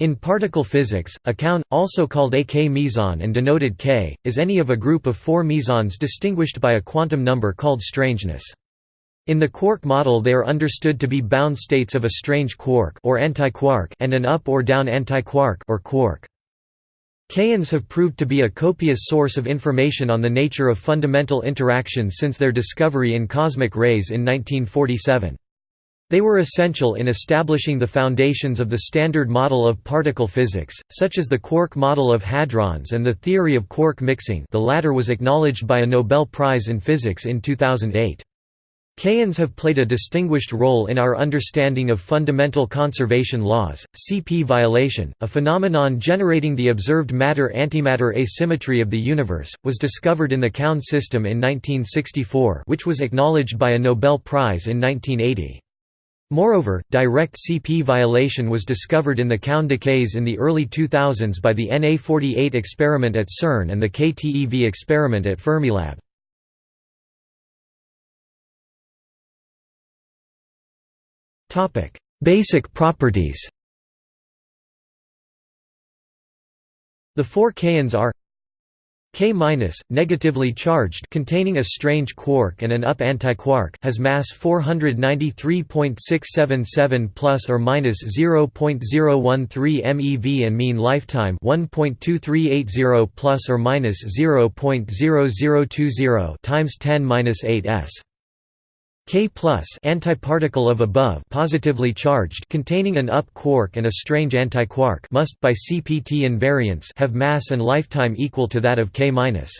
In particle physics, a kaon, also called a k-meson and denoted k, is any of a group of four mesons distinguished by a quantum number called strangeness. In the quark model they are understood to be bound states of a strange quark or antiquark and an up or down antiquark or quark. Kaons have proved to be a copious source of information on the nature of fundamental interactions since their discovery in cosmic rays in 1947. They were essential in establishing the foundations of the Standard Model of particle physics, such as the quark model of hadrons and the theory of quark mixing the latter was acknowledged by a Nobel Prize in Physics in 2008. Kaons have played a distinguished role in our understanding of fundamental conservation laws. CP violation, a phenomenon generating the observed matter-antimatter asymmetry of the universe, was discovered in the Kaon system in 1964, which was acknowledged by a Nobel Prize in 1980. Moreover, direct CP violation was discovered in the Kaon decays in the early 2000s by the NA48 experiment at CERN and the KTeV experiment at Fermilab. Basic properties The four kaons are K-, negatively charged containing a strange quark and an up antiquark has mass 493.677 plus or minus 0.013 MeV and mean lifetime 1.2380 plus or minus 0.0020 times 10^-8 s. K plus antiparticle of above positively charged containing an up quark and a strange antiquark must by CPT invariance have mass and lifetime equal to that of K minus.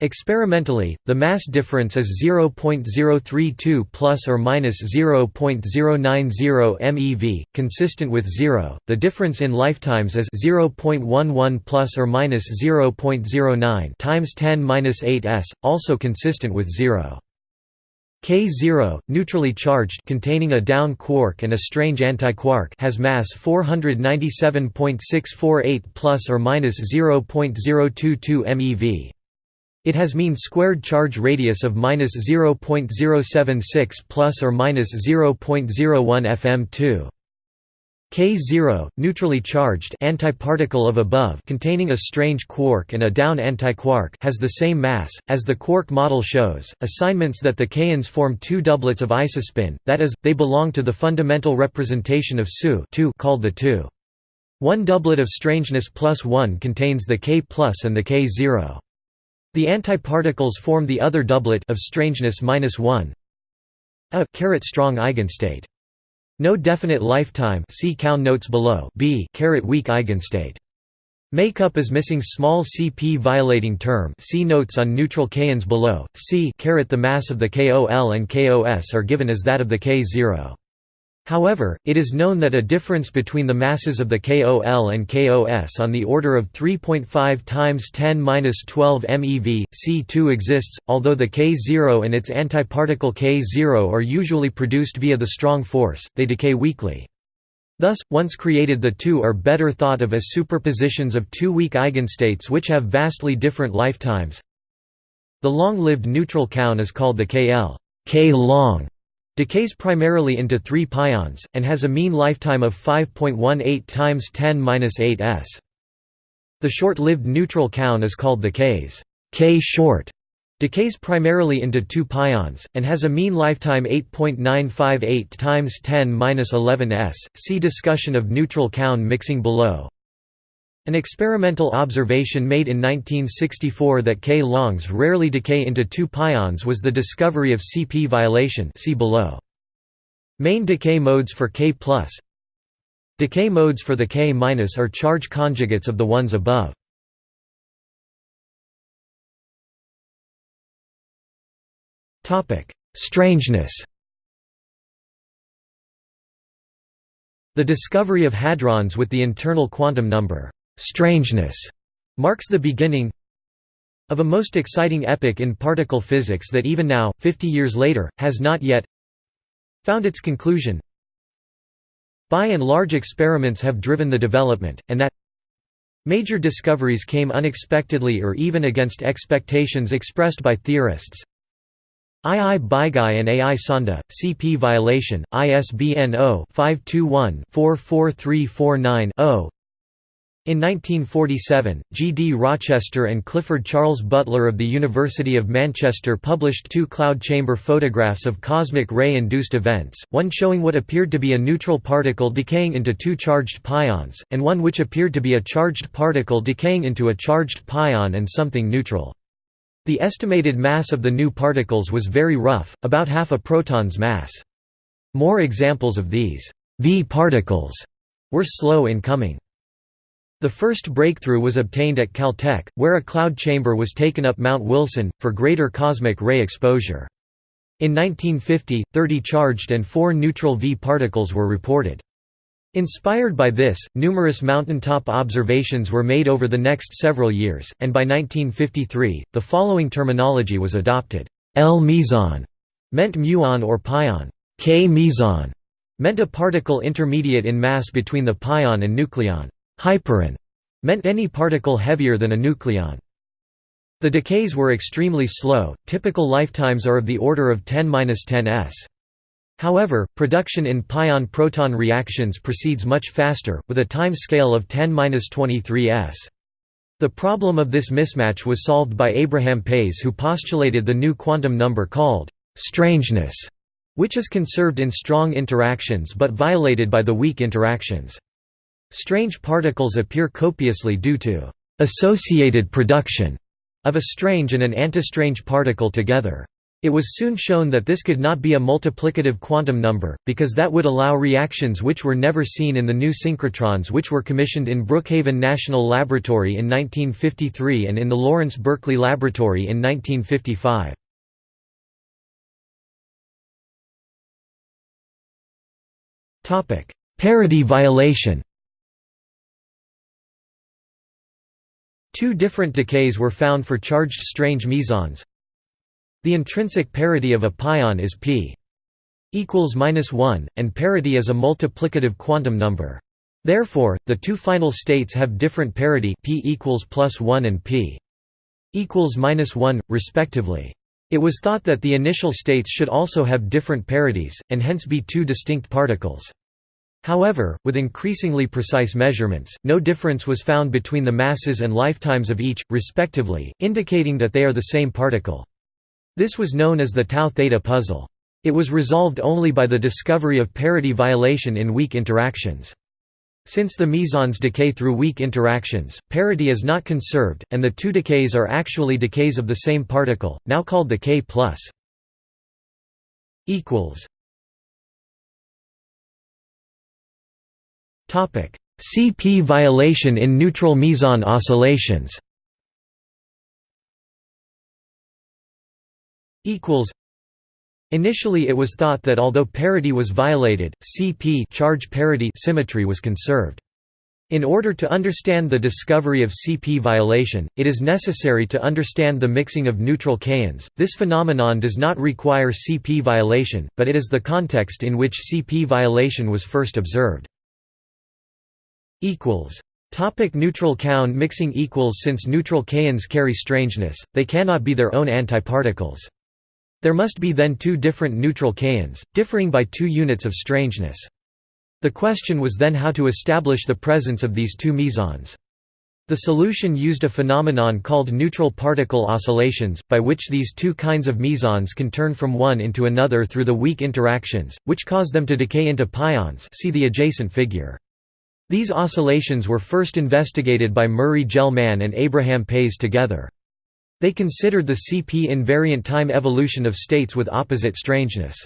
Experimentally, the mass difference is 0.032 plus or minus 0.090 MeV, consistent with 0. The difference in lifetimes is 0.11 plus or minus 0.09 times 10 8 s, also consistent with 0. K0, neutrally charged containing a down quark and a strange antiquark has mass 497.648 plus or minus 0.022 MeV. It has mean squared charge radius of minus 0.076 plus or minus 0.01 fm2. K0, neutrally charged antiparticle of above containing a strange quark and a down antiquark has the same mass, as the quark model shows, assignments that the kaons form two doublets of isospin, that is, they belong to the fundamental representation of SU called the 2. One doublet of strangeness plus 1 contains the K plus and the K0. The antiparticles form the other doublet of strangeness minus 1 a strong eigenstate. No definite lifetime see Kaon notes below B weak eigenstate. Makeup is missing small CP violating term see notes on neutral kaons below, C the mass of the KOL and KOS are given as that of the K0. However, it is known that a difference between the masses of the KOL and KOS on the order of 3.5 times 10^-12 MeV, C2 exists, although the K0 and its antiparticle K0 are usually produced via the strong force, they decay weakly. Thus, once created the two are better thought of as superpositions of two weak eigenstates which have vastly different lifetimes. The long-lived neutral kaon is called the KL K long Decays primarily into three pions, and has a mean lifetime of 5.18 times 10 s. The short-lived neutral kaon is called the Ks K short. Decays primarily into two pions, and has a mean lifetime 8.958 times 10 11 s. See discussion of neutral kaon mixing below. An experimental observation made in 1964 that K-longs rarely decay into two pions was the discovery of CP violation see below. Main decay modes for K+. Decay modes for the K- are charge conjugates of the ones above. Strangeness The discovery of hadrons with the internal quantum number strangeness marks the beginning of a most exciting epoch in particle physics that even now, 50 years later, has not yet found its conclusion. By and large experiments have driven the development, and that major discoveries came unexpectedly or even against expectations expressed by theorists. II Baigai and AI Sonda, CP violation, ISBN 0-521-44349-0 in 1947, G. D. Rochester and Clifford Charles Butler of the University of Manchester published two cloud chamber photographs of cosmic ray-induced events, one showing what appeared to be a neutral particle decaying into two charged pions, and one which appeared to be a charged particle decaying into a charged pion and something neutral. The estimated mass of the new particles was very rough, about half a proton's mass. More examples of these V particles were slow in coming. The first breakthrough was obtained at Caltech, where a cloud chamber was taken up Mount Wilson, for greater cosmic ray exposure. In 1950, 30 charged and 4 neutral V particles were reported. Inspired by this, numerous mountaintop observations were made over the next several years, and by 1953, the following terminology was adopted. L meson meant muon or pion. K meson meant a particle intermediate in mass between the pion and nucleon. Hyperon meant any particle heavier than a nucleon. The decays were extremely slow, typical lifetimes are of the order of 10–10 s. However, production in pion-proton reactions proceeds much faster, with a time scale of 10–23 s. The problem of this mismatch was solved by Abraham Pais who postulated the new quantum number called «strangeness», which is conserved in strong interactions but violated by the weak interactions. Strange particles appear copiously due to associated production of a strange and an antistrange particle together. It was soon shown that this could not be a multiplicative quantum number, because that would allow reactions which were never seen in the new synchrotrons which were commissioned in Brookhaven National Laboratory in 1953 and in the Lawrence Berkeley Laboratory in 1955. Parity violation Two different decays were found for charged strange mesons. The intrinsic parity of a pion is p equals minus 1, and parity is a multiplicative quantum number. Therefore, the two final states have different parity p equals plus 1 and p equals minus 1, respectively. It was thought that the initial states should also have different parities, and hence be two distinct particles. However, with increasingly precise measurements, no difference was found between the masses and lifetimes of each, respectively, indicating that they are the same particle. This was known as the tau theta puzzle. It was resolved only by the discovery of parity violation in weak interactions. Since the mesons decay through weak interactions, parity is not conserved, and the two decays are actually decays of the same particle, now called the K+. CP violation in neutral meson oscillations Initially it was thought that although parity was violated, CP charge parity symmetry was conserved. In order to understand the discovery of CP violation, it is necessary to understand the mixing of neutral kaons. This phenomenon does not require CP violation, but it is the context in which CP violation was first observed equals Topic neutral kaon mixing equals Since neutral kaons carry strangeness, they cannot be their own antiparticles. There must be then two different neutral kaons, differing by two units of strangeness. The question was then how to establish the presence of these two mesons. The solution used a phenomenon called neutral particle oscillations, by which these two kinds of mesons can turn from one into another through the weak interactions, which cause them to decay into pions see the adjacent figure. These oscillations were first investigated by Murray Gell-Mann and Abraham Pais together. They considered the CP invariant time evolution of states with opposite strangeness.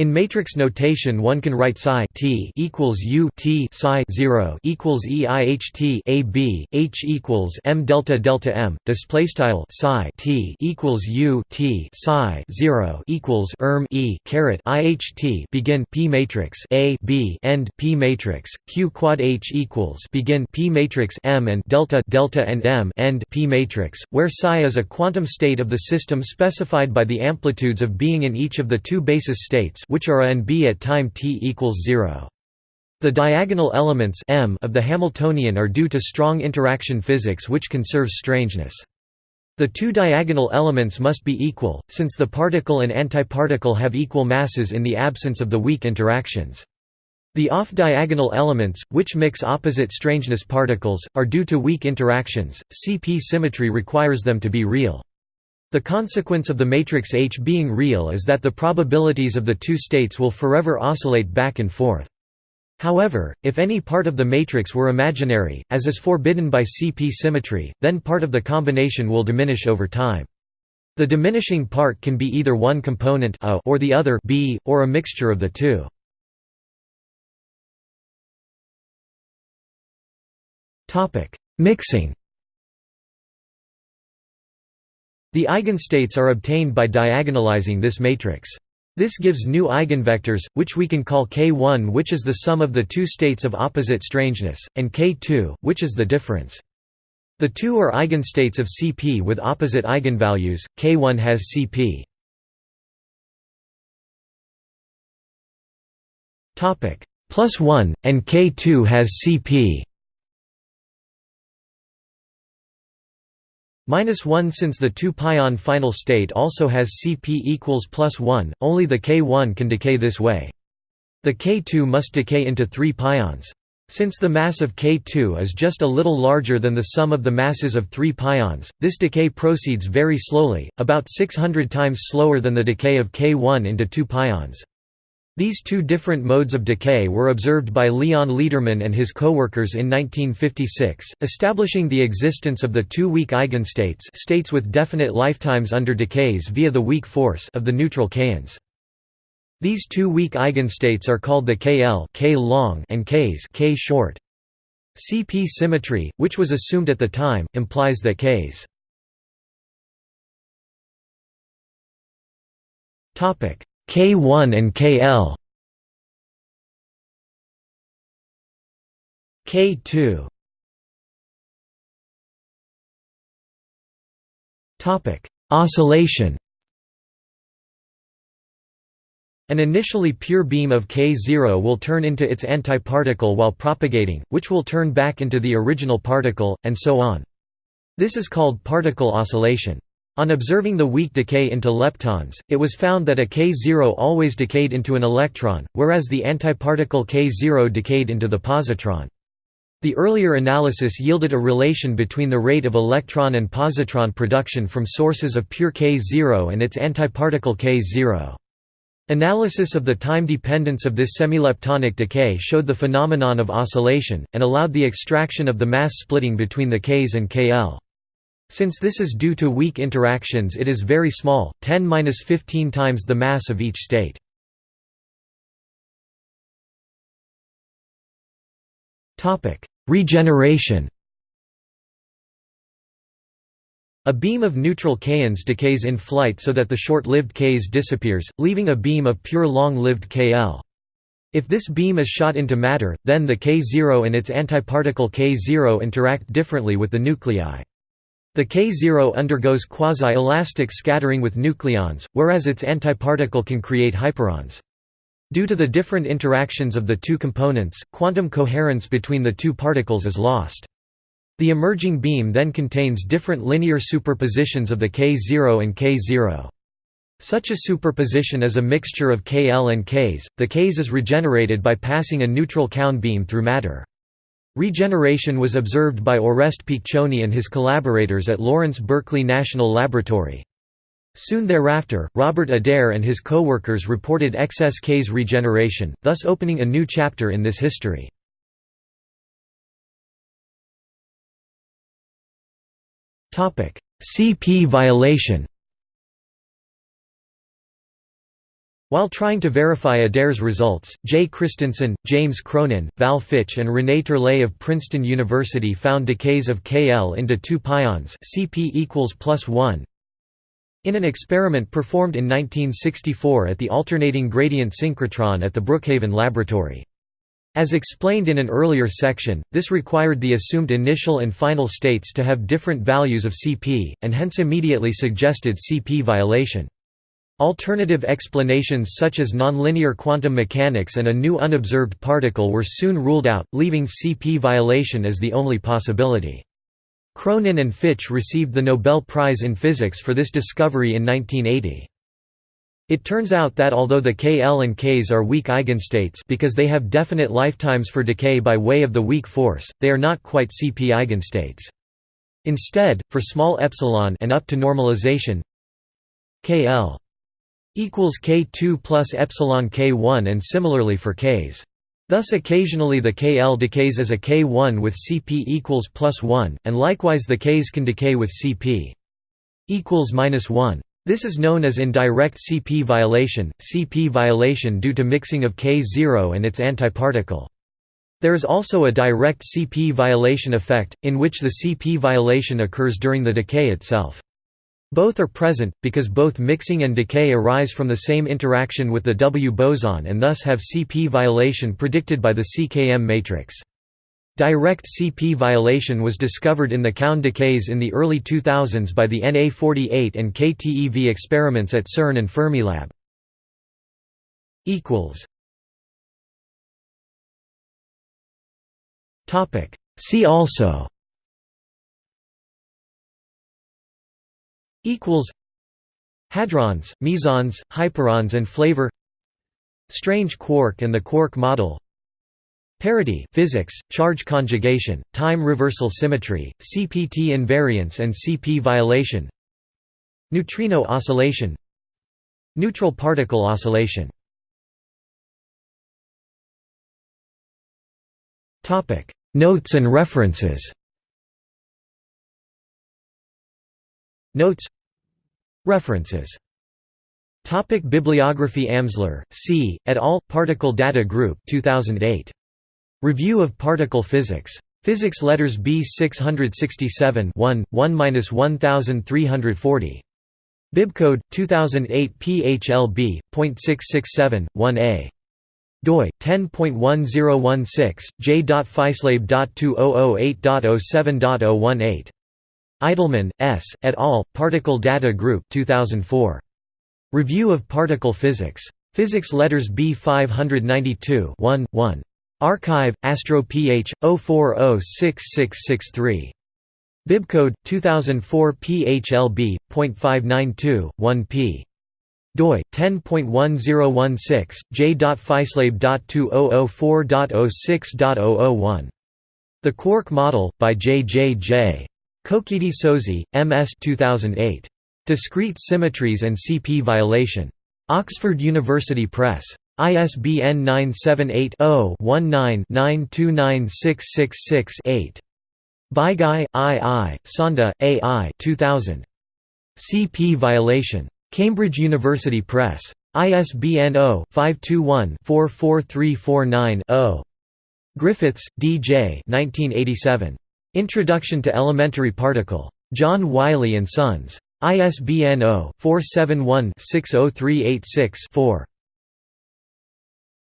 In matrix notation one can write psi t equals u t psi 0 equals eiht a b h equals m delta delta m display style psi t equals u t psi 0 equals erm e caret iht begin p matrix a b end p matrix q quad h equals begin p matrix m and delta delta and m end p matrix where psi is a quantum state of the system specified by the amplitudes of being in each of the two basis states which are a and b at time t equals 0. The diagonal elements m of the Hamiltonian are due to strong interaction physics which conserves strangeness. The two diagonal elements must be equal, since the particle and antiparticle have equal masses in the absence of the weak interactions. The off-diagonal elements, which mix opposite strangeness particles, are due to weak interactions. CP symmetry requires them to be real. The consequence of the matrix H being real is that the probabilities of the two states will forever oscillate back and forth. However, if any part of the matrix were imaginary, as is forbidden by CP symmetry, then part of the combination will diminish over time. The diminishing part can be either one component a or the other b, or a mixture of the two. Mixing The eigenstates are obtained by diagonalizing this matrix. This gives new eigenvectors, which we can call k1 which is the sum of the two states of opposite strangeness, and k2, which is the difference. The two are eigenstates of Cp with opposite eigenvalues, k1 has Cp. Plus 1, and k2 has Cp Minus 1 since the 2 pion final state also has Cp equals plus 1, only the K1 can decay this way. The K2 must decay into 3 pions. Since the mass of K2 is just a little larger than the sum of the masses of 3 pions, this decay proceeds very slowly, about 600 times slower than the decay of K1 into 2 pions. These two different modes of decay were observed by Leon Lederman and his coworkers in 1956, establishing the existence of the two weak eigenstates states with definite lifetimes under decays via the weak force of the neutral kaons. These two weak eigenstates are called the KL K long and Ks K short. CP symmetry, which was assumed at the time, implies that Ks K1 and KL K2 Topic Oscillation An initially pure beam of K0 will turn into its antiparticle while propagating, which will turn back into the original particle, and so on. This is called particle oscillation. On observing the weak decay into leptons, it was found that a K0 always decayed into an electron, whereas the antiparticle K0 decayed into the positron. The earlier analysis yielded a relation between the rate of electron and positron production from sources of pure K0 and its antiparticle K0. Analysis of the time dependence of this semileptonic decay showed the phenomenon of oscillation, and allowed the extraction of the mass splitting between the Ks and KL. Since this is due to weak interactions it is very small, 10-15 times the mass of each state. Regeneration A beam of neutral kaons decays in flight so that the short-lived Ks disappears, leaving a beam of pure long-lived Kl. If this beam is shot into matter, then the K0 and its antiparticle K0 interact differently with the nuclei. The K0 undergoes quasi-elastic scattering with nucleons, whereas its antiparticle can create hyperons. Due to the different interactions of the two components, quantum coherence between the two particles is lost. The emerging beam then contains different linear superpositions of the K0 and K0. Such a superposition is a mixture of Kl and Ks. The Ks is regenerated by passing a neutral kaon beam through matter. Regeneration was observed by Oreste Piccioni and his collaborators at Lawrence Berkeley National Laboratory. Soon thereafter, Robert Adair and his co-workers reported XSK's regeneration, thus opening a new chapter in this history. CP violation While trying to verify Adair's results, Jay Christenson, James Cronin, Val Fitch and René Turlay of Princeton University found decays of Kl into two pions Cp equals plus 1. In an experiment performed in 1964 at the alternating gradient synchrotron at the Brookhaven Laboratory. As explained in an earlier section, this required the assumed initial and final states to have different values of Cp, and hence immediately suggested Cp violation. Alternative explanations such as nonlinear quantum mechanics and a new unobserved particle were soon ruled out, leaving CP violation as the only possibility. Cronin and Fitch received the Nobel Prize in Physics for this discovery in 1980. It turns out that although the Kl and Ks are weak eigenstates because they have definite lifetimes for decay by way of the weak force, they are not quite CP eigenstates. Instead, for small epsilon and up to normalization Kl equals K2 plus epsilon K1 and similarly for Ks. Thus occasionally the Kl decays as a K1 with Cp equals plus 1, and likewise the Ks can decay with Cp equals minus 1. This is known as indirect CP violation, CP violation due to mixing of K0 and its antiparticle. There is also a direct CP violation effect, in which the CP violation occurs during the decay itself. Both are present, because both mixing and decay arise from the same interaction with the W boson and thus have CP violation predicted by the CKM matrix. Direct CP violation was discovered in the Kaon decays in the early 2000s by the NA48 and KTeV experiments at CERN and Fermilab. See also Hadrons, mesons, hyperons and flavor Strange quark and the quark model Parity physics, charge conjugation, time reversal symmetry, CPT invariance and CP violation Neutrino oscillation Neutral particle oscillation. Topic Notes and references Notes References Topic Bibliography Amsler, C., et al., Particle Data Group 2008. Review of Particle Physics. Physics Letters B 667 1, 1–1340. Bibcode, 2008 PHLB.667, 1a. doi, 10.1016, j.physlab.2008.07.018. Eidelman, S., et al., Particle Data Group 2004. Review of Particle Physics. Physics Letters B 592 1, 1. Archive, Astro Ph. 0406663. Bibcode 2004 PHLB.592, 1p. doi 10.1016 j.physlab.2004.06.001. The Quark Model by J. J. J. Kokkedee Sozzi, M.S. 2008. Discrete Symmetries and CP Violation. Oxford University Press. ISBN 978-0-19-929666-8. Baigai, I. I., Sonda, A. I. 2000. CP Violation. Cambridge University Press. ISBN 0-521-44349-0. Griffiths, D. J. 1987. Introduction to Elementary Particle. John Wiley & Sons. ISBN 0-471-60386-4.